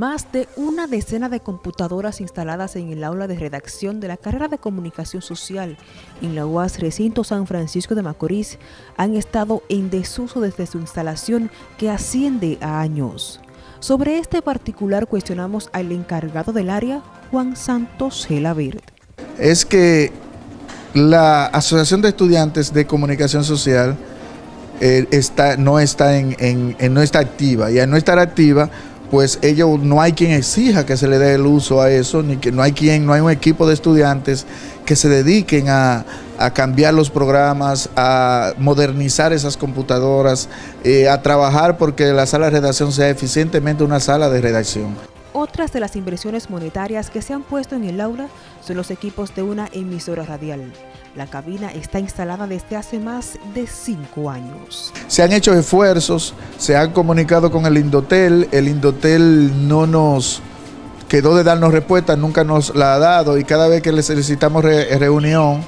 Más de una decena de computadoras instaladas en el aula de redacción de la carrera de Comunicación Social en la UAS Recinto San Francisco de Macorís han estado en desuso desde su instalación que asciende a años. Sobre este particular cuestionamos al encargado del área, Juan Santos Gelaverde. Es que la Asociación de Estudiantes de Comunicación Social eh, está, no, está en, no está activa y al no estar activa pues ellos no hay quien exija que se le dé el uso a eso, ni que no hay quien, no hay un equipo de estudiantes que se dediquen a, cambiar los programas, a modernizar esas computadoras, eh, a trabajar porque la sala de redacción sea eficientemente una sala de redacción. Otras de las inversiones monetarias que se han puesto en el aula son los equipos de una emisora radial. La cabina está instalada desde hace más de cinco años. Se han hecho esfuerzos, se han comunicado con el Indotel, el Indotel no nos quedó de darnos respuesta, nunca nos la ha dado y cada vez que le solicitamos reunión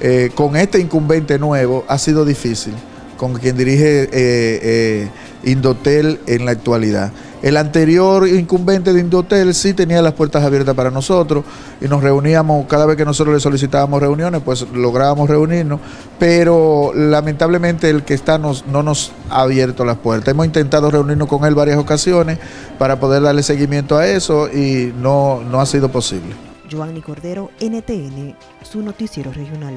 eh, con este incumbente nuevo ha sido difícil, con quien dirige eh, eh, Indotel en la actualidad. El anterior incumbente de Indotel sí tenía las puertas abiertas para nosotros y nos reuníamos, cada vez que nosotros le solicitábamos reuniones, pues lográbamos reunirnos, pero lamentablemente el que está no nos ha abierto las puertas. Hemos intentado reunirnos con él varias ocasiones para poder darle seguimiento a eso y no, no ha sido posible. Joanny Cordero, NTN, su noticiero regional.